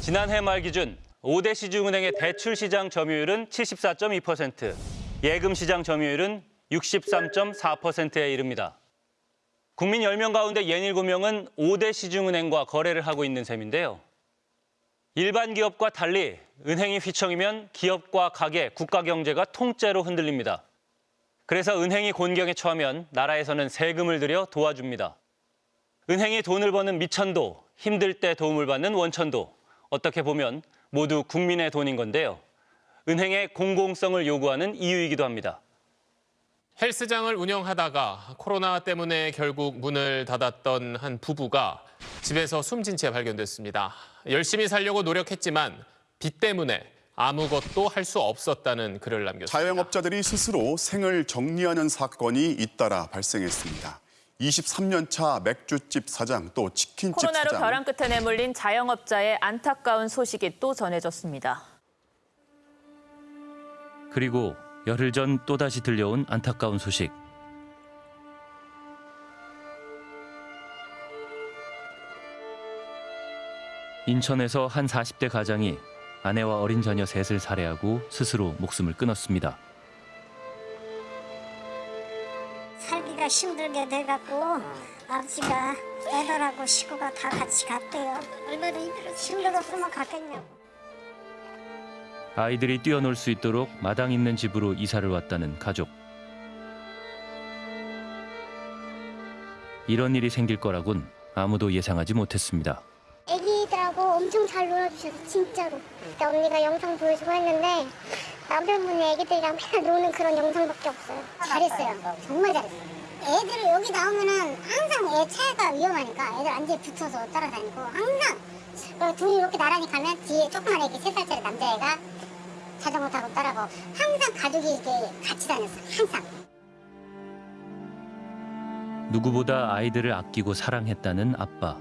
지난해 말 기준 5대 시중은행의 대출 시장 점유율은 74.2%, 예금 시장 점유율은 63.4%에 이릅니다. 국민 10명 가운데 67명은 5대 시중은행과 거래를 하고 있는 셈인데요. 일반 기업과 달리 은행이 휘청이면 기업과 가게, 국가 경제가 통째로 흔들립니다. 그래서 은행이 곤경에 처하면 나라에서는 세금을 들여 도와줍니다. 은행이 돈을 버는 미천도, 힘들 때 도움을 받는 원천도, 어떻게 보면 모두 국민의 돈인 건데요. 은행의 공공성을 요구하는 이유이기도 합니다. 헬스장을 운영하다가 코로나 때문에 결국 문을 닫았던 한 부부가 집에서 숨진 채 발견됐습니다. 열심히 살려고 노력했지만 빚 때문에 아무것도 할 수 없었다는 글을 남겼습니다. 자영업자들이 스스로 생을 정리하는 사건이 잇따라 발생했습니다. 23년 차 맥주집 사장 또 치킨집 코로나로 사장 벼랑 끝에 내몰린 자영업자의 안타까운 소식이 또 전해졌습니다. 그리고 열흘 전 또다시 들려온 안타까운 소식. 인천에서 한 40대 가장이 아내와 어린 자녀 셋을 살해하고 스스로 목숨을 끊었습니다. 힘들게 돼갖고 아버지가 애들하고 식구가 다 같이 갔대요. 얼마나 힘들었으면 갔겠냐고. 아이들이 뛰어놀 수 있도록 마당 있는 집으로 이사를 왔다는 가족. 이런 일이 생길 거라곤 아무도 예상하지 못했습니다. 애기들하고 엄청 잘 놀아주셔서 진짜로. 그때 언니가 영상 보여주고 했는데 남편분이 애기들이랑 맨날 노는 그런 영상밖에 없어요. 잘했어요. 정말 잘했어요. 애들을 여기 나오면은 항상 애 차가 위험하니까 애들 안지에 붙어서 따라다니고 항상 그리고 둘이 이렇게 나란히 가면 뒤에 조그만 애기 세 살짜리 남자애가 자전거 타고 따라가고 항상 가족이 이렇게 같이 다녔어요. 항상. 누구보다 아이들을 아끼고 사랑했다는 아빠.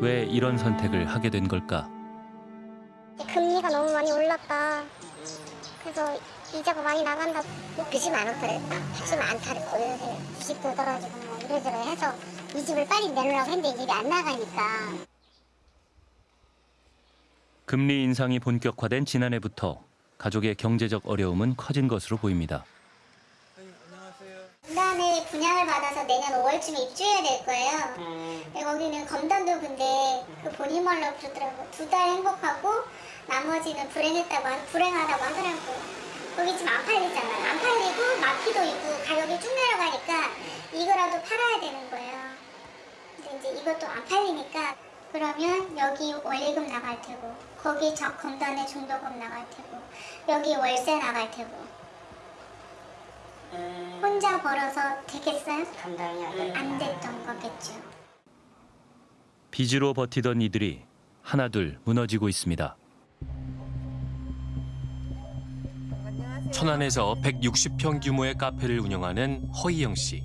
왜 이런 선택을 하게 된 걸까? 금리가 너무 많이 올랐다. 그래서 이자가 많이 나간다. 뭐 빚이 많았더래. 빚이 많다랬고 주식도 떨어지고 뭐 이래저래 해서 이 집을 빨리 내놓으라고 했는데 이 집이 안 나가니까. 금리 인상이 본격화된 지난해부터 가족의 경제적 어려움은 커진 것으로 보입니다. 분단에 분양을 받아서 내년 5월쯤에 입주해야 될 거예요. 근데 거기는 검단도 근데 그 본인 말로 그러더라고. 두 달 행복하고 나머지는 불행했다고 하- 불행하다고 하더라고. 거기 지금 안 팔리잖아요. 안 팔리고 마피도 있고 가격이 쭉 내려가니까 이거라도 팔아야 되는 거예요. 근데 이제 이것도 안 팔리니까 그러면 여기 원리금 나갈 테고 거기 저 검단에 중도금 나갈 테고 여기 월세 나갈 테고 혼자 벌어서 되겠어요? 안 됐던 거겠죠. 빚으로 버티던 이들이 하나둘 무너지고 있습니다. 천안에서 160평 규모의 카페를 운영하는 허희영 씨.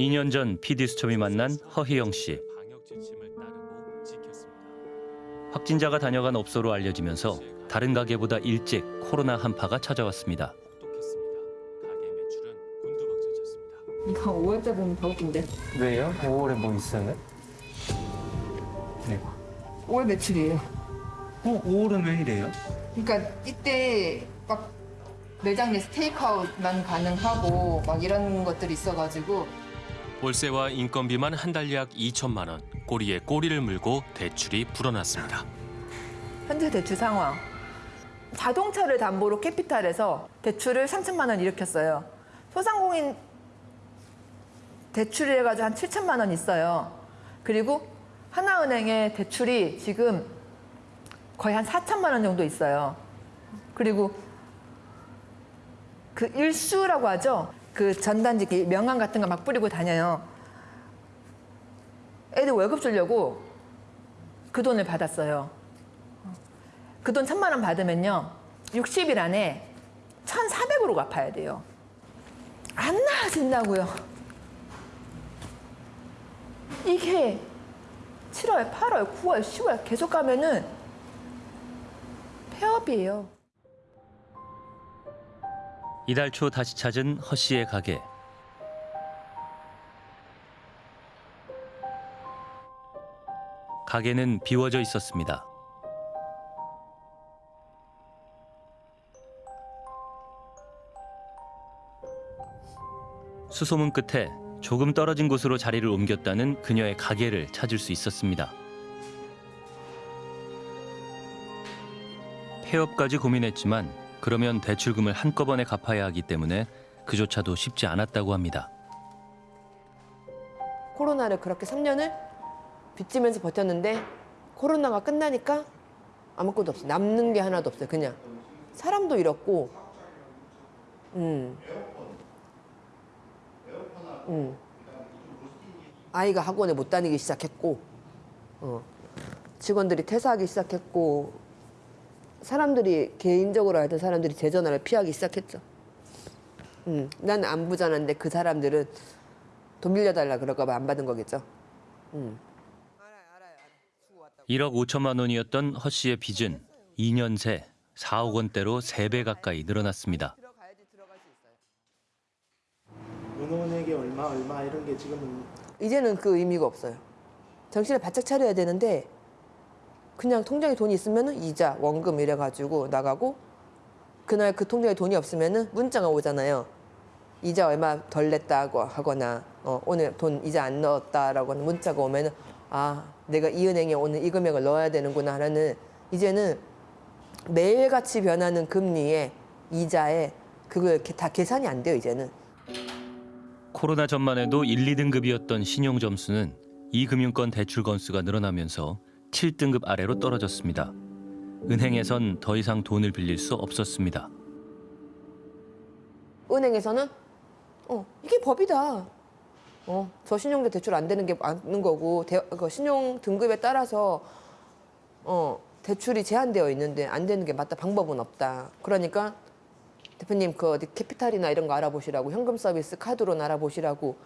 2년 전 PD 수첩이 만난 허희영 씨. 확진자가 다녀간 업소로 알려지면서 다른 가게보다 일찍 코로나 한파가 찾아왔습니다. 이거 5월달 보면 더 웃긴데. 왜요? 5월에 뭐 있어요? 네. 5월 매출이에요. 어, 5월은 왜 이래요? 그러니까 이때 막 매장 내에서 테이크아웃만 가능하고 막 이런 것들이 있어가지고 월세와 인건비만 한 달 약 2천만 원. 꼬리에 꼬리를 물고 대출이 불어났습니다. 현재 대출 상황. 자동차를 담보로 캐피탈에서 대출을 3천만 원 일으켰어요. 소상공인 대출을 해가지고 한 7천만 원 있어요. 그리고 하나은행에 대출이 지금 거의 한 4천만 원 정도 있어요. 그리고 그 일수라고 하죠. 그 전단지 명함 같은 거 막 뿌리고 다녀요. 애들 월급 주려고 그 돈을 받았어요. 그 돈 천만 원 받으면요. 60일 안에 1,400으로 갚아야 돼요. 안 나아진다고요. 이게 7월, 8월, 9월, 10월 계속 가면은 폐업이에요. 이달 초 다시 찾은 허 씨의 가게. 가게는 비워져 있었습니다. 수소문 끝에 조금 떨어진 곳으로 자리를 옮겼다는 그녀의 가게를 찾을 수 있었습니다. 폐업까지 고민했지만 그러면 대출금을 한꺼번에 갚아야 하기 때문에 그조차도 쉽지 않았다고 합니다. 코로나를 그렇게 3년을 빚지면서 버텼는데 코로나가 끝나니까 아무것도 없어. 남는 게 하나도 없어요. 그냥 사람도 잃었고, 음, 음, 아이가 학원에 못 다니기 시작했고, 어, 직원들이 퇴사하기 시작했고, 사람들이 개인적으로 알던 사람들이 제 전화를 피하기 시작했죠. 음, 난 안 부자는데 그 사람들은 돈 빌려달라 그럴까 봐 안 받은 거겠죠. 음. 1억 5천만 원이었던 허 씨의 빚은 2년 새 4억 원대로 3배 가까이 늘어났습니다. 은혼에게 얼마 얼마 이런 게 지금은 이제는 그 의미가 없어요. 정신을 바짝 차려야 되는데 그냥 통장에 돈이 있으면 이자, 원금 이래가지고 나가고 그날 그 통장에 돈이 없으면 문자가 오잖아요. 이자 얼마 덜 냈다고 하거나 어, 오늘 돈 이자 안 넣었다라고 하는 문자가 오면 아 내가 이 은행에 오늘 이 금액을 넣어야 되는구나 하는 이제는 매일같이 변하는 금리에 이자에 그거 이렇게 다 계산이 안 돼요 이제는. 코로나 전만 해도 1, 2등급이었던 신용 점수는 이 금융권 대출 건수가 늘어나면서 7등급 아래로 떨어졌습니다. 은행에선 더 이상 돈을 빌릴 수 없었습니다. 은행에서는 어 이게 법이다. 어저 신용대 대출 안 되는 게 맞는 거고 대, 그 신용 등급에 따라서 어 대출이 제한되어 있는데 안 되는 게 맞다. 방법은 없다. 그러니까 대표님 그 어디 캐피탈이나 이런 거 알아보시라고 현금 서비스 카드로 알아보시라고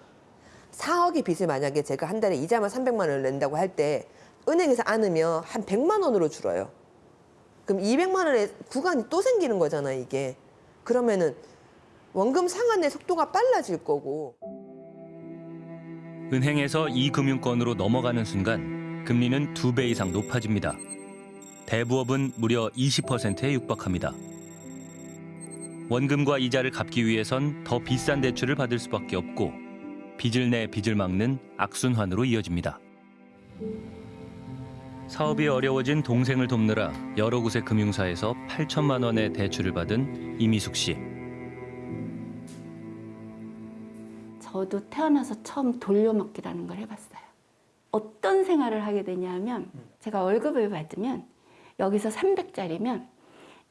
4억의 빚을 만약에 제가 한 달에 이자만 300만 원을 낸다고 할 때 은행에서 안으면 한 100만 원으로 줄어요. 그럼 200만 원의 구간이 또 생기는 거잖아요, 이게. 그러면은 원금 상환의 속도가 빨라질 거고. 은행에서 이 금융권으로 넘어가는 순간 금리는 두 배 이상 높아집니다. 대부업은 무려 20%에 육박합니다. 원금과 이자를 갚기 위해선 더 비싼 대출을 받을 수밖에 없고 빚을 내 빚을 막는 악순환으로 이어집니다. 사업이 어려워진 동생을 돕느라 여러 곳의 금융사에서 8천만 원의 대출을 받은 이미숙 씨. 저도 태어나서 처음 돌려먹기라는 걸 해봤어요. 어떤 생활을 하게 되냐면 제가 월급을 받으면 여기서 300짜리면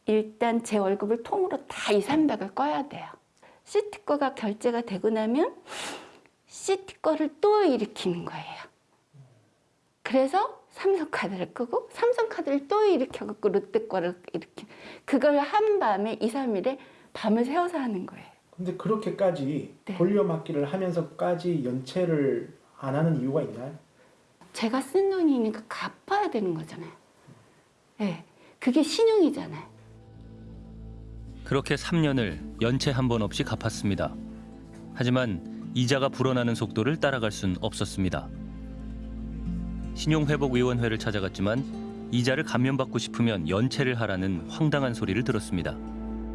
일단 제 월급을 통으로 다이 300을 꺼야 돼요. 시티 거가 결제가 되고 나면 시티 거를 또 일으키는 거예요. 그래서 삼성카드를 끄고 삼성카드를 또 일으켜갖고 롯데 거를 이렇게 그걸 한 밤에 2, 3일에 밤을 새워서 하는 거예요. 근데 그렇게까지 네. 돌려막기를 하면서까지 연체를 안 하는 이유가 있나요? 제가 쓴 돈이니까 갚아야 되는 거잖아요. 네, 그게 신용이잖아요. 그렇게 3년을 연체 한 번 없이 갚았습니다. 하지만 이자가 불어나는 속도를 따라갈 순 없었습니다. 신용회복위원회를 찾아갔지만 이자를 감면받고 싶으면 연체를 하라는 황당한 소리를 들었습니다.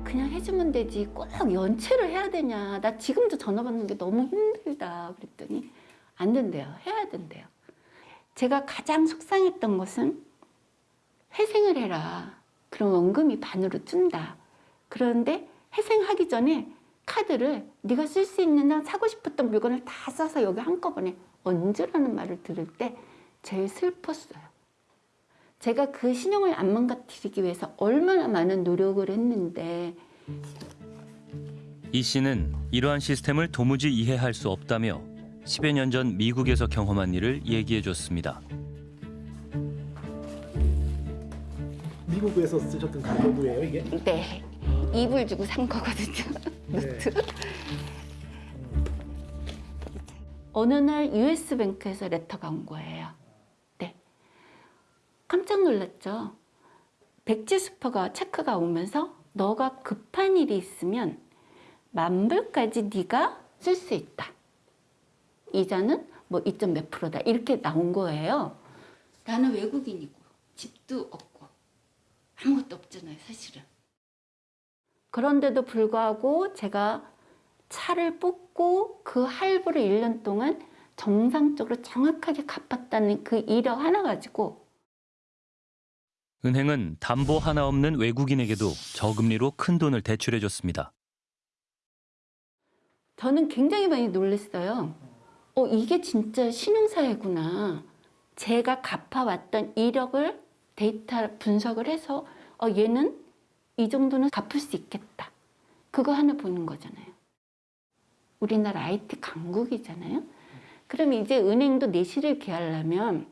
그냥 해주면 되지 꼭 연체를 해야 되냐. 나 지금도 전화 받는 게 너무 힘들다. 그랬더니 안 된대요. 해야 된대요. 제가 가장 속상했던 것은 회생을 해라. 그럼 원금이 반으로 준다. 그런데 회생하기 전에 카드를 네가 쓸 수 있는 한 사고 싶었던 물건을 다 써서 여기 한꺼번에 얹으라는 말을 들을 때 제일 슬펐어요. 제가 그 신용을 안 망가뜨리기 위해서 얼마나 많은 노력을 했는데 이 씨는 이러한 시스템을 도무지 이해할 수 없다며 10여 년 전 미국에서 경험한 일을 얘기해 줬습니다. 미국에서 쓰셨던 가계부예요 이게? 네 이불 주고 산 거거든요. 네. 어느 날 US 뱅크에서 레터가 온 거예요. 네. 깜짝 놀랐죠. 백지 수표가 체크가 오면서 너가 급한 일이 있으면 만불까지 네가 쓸 수 있다. 이자는 뭐 2점 몇 프로다. 이렇게 나온 거예요. 나는 외국인이고 집도 없고 아무것도 없잖아요, 사실은. 그런데도 불구하고 제가 차를 뽑고 그 할부를 1년 동안 정상적으로 정확하게 갚았다는 그 이력 하나 가지고 은행은 담보 하나 없는 외국인에게도 저금리로 큰 돈을 대출해 줬습니다. 저는 굉장히 많이 놀랐어요. 어, 이게 진짜 신용사회구나. 제가 갚아왔던 이력을 데이터 분석을 해서 어, 얘는 이 정도는 갚을 수 있겠다. 그거 하나 보는 거잖아요. 우리나라 IT 강국이잖아요. 그럼 이제 은행도 내실을 기하려면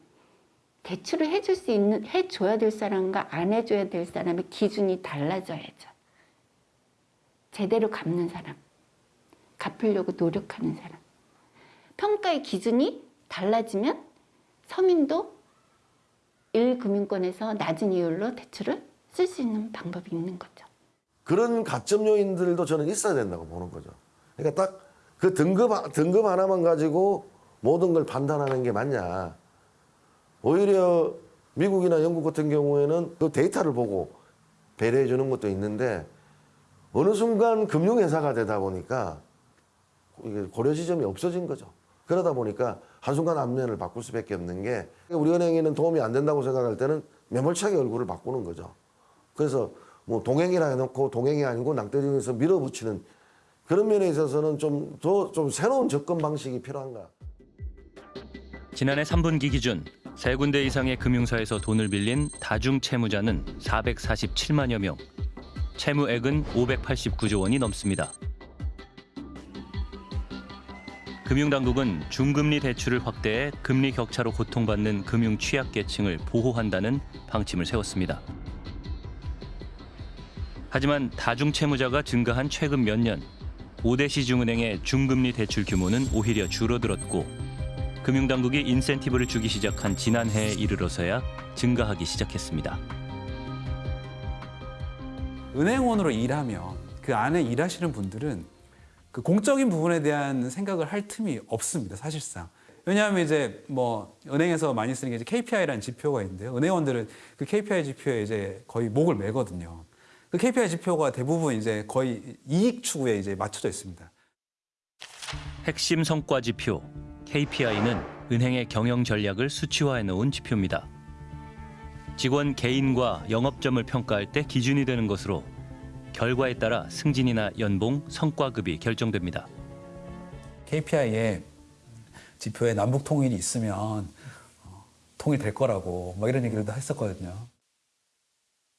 대출을 해줄 수 있는, 해줘야 될 사람과 안 해줘야 될 사람의 기준이 달라져야죠. 제대로 갚는 사람, 갚으려고 노력하는 사람. 평가의 기준이 달라지면 서민도 1금융권에서 낮은 이율로 대출을 쓸 수 있는 방법이 있는 거죠. 그런 가점 요인들도 저는 있어야 된다고 보는 거죠. 그러니까 딱 그 등급, 등급 하나만 가지고 모든 걸 판단하는 게 맞냐. 오히려 미국이나 영국 같은 경우에는 그 데이터를 보고 배려해 주는 것도 있는데 어느 순간 금융회사가 되다 보니까 고려 지점이 없어진 거죠. 그러다 보니까 한순간 안면을 바꿀 수밖에 없는 게 우리 은행에는 도움이 안 된다고 생각할 때는 매몰차게 얼굴을 바꾸는 거죠. 그래서 뭐 동행이라 해놓고 동행이 아니고 낭떠러지에서 밀어붙이는 그런 면에 있어서는 좀 더좀 새로운 접근 방식이 필요한가. 지난해 3분기 기준 세 군데 이상의 금융사에서 돈을 빌린 다중 채무자는 447만여 명, 채무액은 589조 원이 넘습니다. 금융당국은 중금리 대출을 확대해 금리 격차로 고통받는 금융 취약계층을 보호한다는 방침을 세웠습니다. 하지만 다중채무자가 증가한 최근 몇 년, 5대 시중은행의 중금리 대출 규모는 오히려 줄어들었고 금융당국이 인센티브를 주기 시작한 지난해에 이르러서야 증가하기 시작했습니다. 은행원으로 일하면 그 안에 일하시는 분들은 그 공적인 부분에 대한 생각을 할 틈이 없습니다, 사실상. 왜냐하면 이제 뭐 은행에서 많이 쓰는 게 이제 KPI라는 지표가 있는데요. 은행원들은 그 KPI 지표에 이제 거의 목을 매거든요. 그 KPI 지표가 대부분 이제 거의 이익 추구에 이제 맞춰져 있습니다. 핵심 성과 지표 KPI는 은행의 경영 전략을 수치화해 놓은 지표입니다. 직원 개인과 영업점을 평가할 때 기준이 되는 것으로 결과에 따라 승진이나 연봉, 성과급이 결정됩니다. KPI에 지표에 남북 통일이 있으면 어, 통일될 거라고 막 이런 얘기를 다 했었거든요.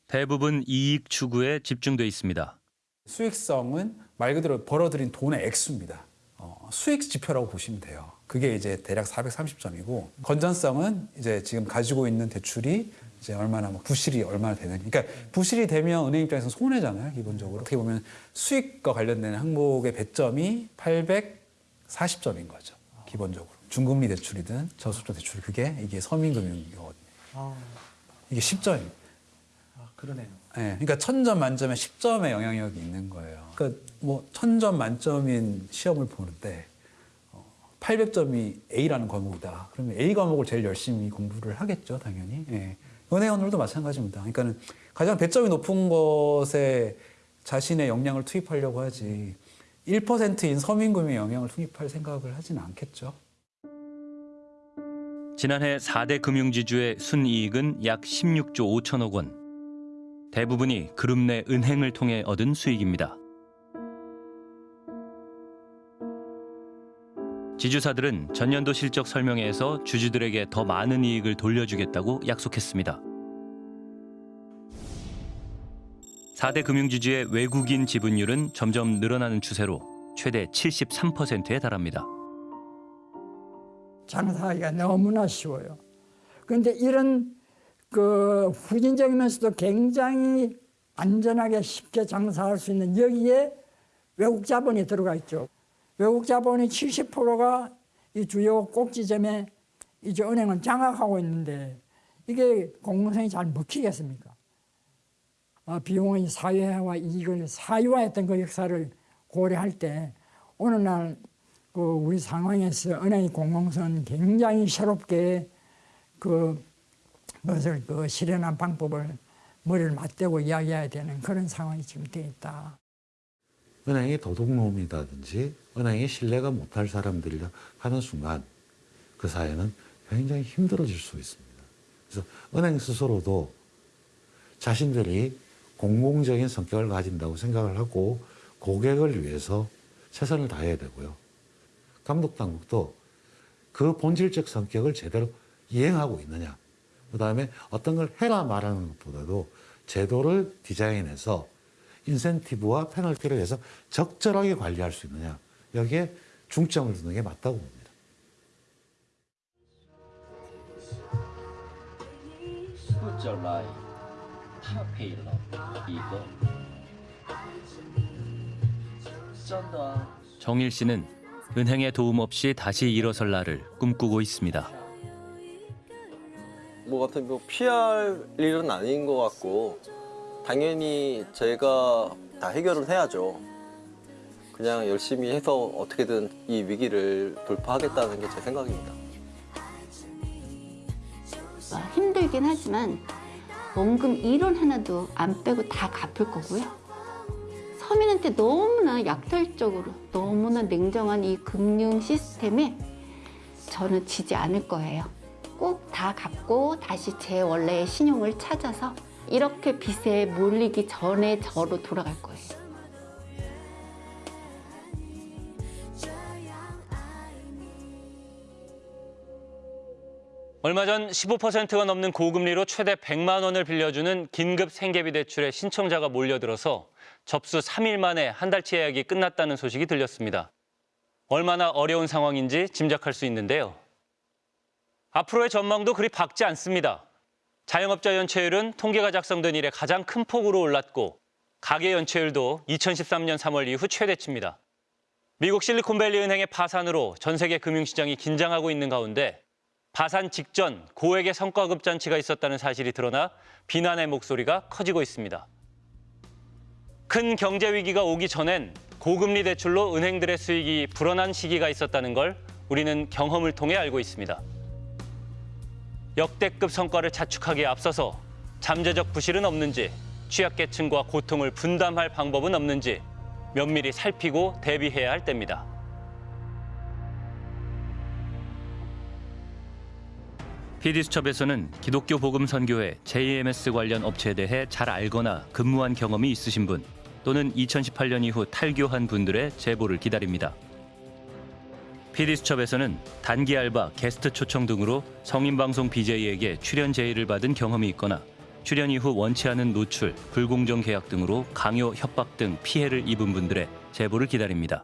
대부분 이익 추구에 집중돼 있습니다. 수익성은 말 그대로 벌어들인 돈의 액수입니다. 어, 수익 지표라고 보시면 돼요. 그게 이제 대략 430점이고 건전성은 이제 지금 가지고 있는 대출이 이제 얼마나 뭐 부실이 얼마나 되는 그러니까 부실이 되면 은행 입장에서 손해잖아요 기본적으로. 어떻게 보면 수익과 관련된 항목의 배점이 840점인 거죠 기본적으로. 중금리 대출이든 저소득 대출 그게 이게 서민금융이거든요. 아, 이게 10점입니다. 아 그러네요. 네, 그러니까 천 점 만점에 10점의 영향력이 있는 거예요. 그러니까 뭐 천 점 만점인 시험을 보는데 800점이 A라는 과목이다. 그러면 A 과목을 제일 열심히 공부를 하겠죠, 당연히. 예. 은행원들도 마찬가지입니다. 그러니까 가장 배점이 높은 것에 자신의 역량을 투입하려고 하지 1%인 서민금융 영향을 투입할 생각을 하지는 않겠죠. 지난해 4대 금융지주의 순이익은 약 16조 5천억 원. 대부분이 그룹 내 은행을 통해 얻은 수익입니다. 지주사들은 전년도 실적 설명회에서 주주들에게 더 많은 이익을 돌려주겠다고 약속했습니다. 4대 금융지주의 외국인 지분율은 점점 늘어나는 추세로 최대 73%에 달합니다. 장사하기가 너무나 쉬워요. 그런데 이런 그 후진적이면서도 굉장히 안전하게 쉽게 장사할 수 있는 여기에 외국 자본이 들어가 있죠. 외국 자본이 70%가 이 주요 꼭지점에 이제 은행은 장악하고 있는데 이게 공공성이 잘 먹히겠습니까? 어, 비용의 사회화 이익을 사유화했던 그 역사를 고려할 때 오늘날 그 우리 상황에서 은행의 공공성은 굉장히 새롭게 그 그것을 그 실현한 방법을 머리를 맞대고 이야기해야 되는 그런 상황이 지금 돼 있다. 은행이 도둑놈이라든지 은행이 신뢰가 못할 사람들이 하는 순간 그 사회는 굉장히 힘들어질 수 있습니다. 그래서 은행 스스로도 자신들이 공공적인 성격을 가진다고 생각을 하고 고객을 위해서 최선을 다해야 되고요. 감독 당국도 그 본질적 성격을 제대로 이행하고 있느냐. 그 다음에 어떤 걸 해라 말하는 것보다도 제도를 디자인해서 인센티브와 페널티를 해서 적절하게 관리할 수 있느냐. 여기에 중점을 두는 게 맞다고 봅니다. 정일 씨는 은행의 도움 없이 다시 일어설 날을 꿈꾸고 있습니다. 뭐 같은 거 피할 일은 아닌 것 같고 당연히 제가 다 해결을 해야죠. 그냥 열심히 해서 어떻게든 이 위기를 돌파하겠다는 게 제 생각입니다. 아, 힘들긴 하지만 원금 1원 하나도 안 빼고 다 갚을 거고요. 서민한테 너무나 약탈적으로 너무나 냉정한 이 금융 시스템에 저는 지지 않을 거예요. 꼭 다 갚고 다시 제 원래의 신용을 찾아서 이렇게 빚에 몰리기 전에 저로 돌아갈 거예요. 얼마 전 15%가 넘는 고금리로 최대 100만 원을 빌려주는 긴급 생계비 대출에 신청자가 몰려들어서 접수 3일 만에 한 달치 예약이 끝났다는 소식이 들렸습니다. 얼마나 어려운 상황인지 짐작할 수 있는데요. 앞으로의 전망도 그리 밝지 않습니다. 자영업자 연체율은 통계가 작성된 이래 가장 큰 폭으로 올랐고 가계 연체율도 2013년 3월 이후 최대치입니다. 미국 실리콘밸리 은행의 파산으로 전 세계 금융시장이 긴장하고 있는 가운데 파산 직전 고액의 성과급 잔치가 있었다는 사실이 드러나 비난의 목소리가 커지고 있습니다. 큰 경제 위기가 오기 전엔 고금리 대출로 은행들의 수익이 불어난 시기가 있었다는 걸 우리는 경험을 통해 알고 있습니다. 역대급 성과를 자축하기에 앞서서 잠재적 부실은 없는지, 취약계층과 고통을 분담할 방법은 없는지 면밀히 살피고 대비해야 할 때입니다. PD수첩에서는 기독교 복음 선교회 JMS 관련 업체에 대해 잘 알거나 근무한 경험이 있으신 분 또는 2018년 이후 탈교한 분들의 제보를 기다립니다. PD수첩에서는 단기 알바, 게스트 초청 등으로 성인방송 BJ에게 출연 제의를 받은 경험이 있거나 출연 이후 원치 않은 노출, 불공정 계약 등으로 강요, 협박 등 피해를 입은 분들의 제보를 기다립니다.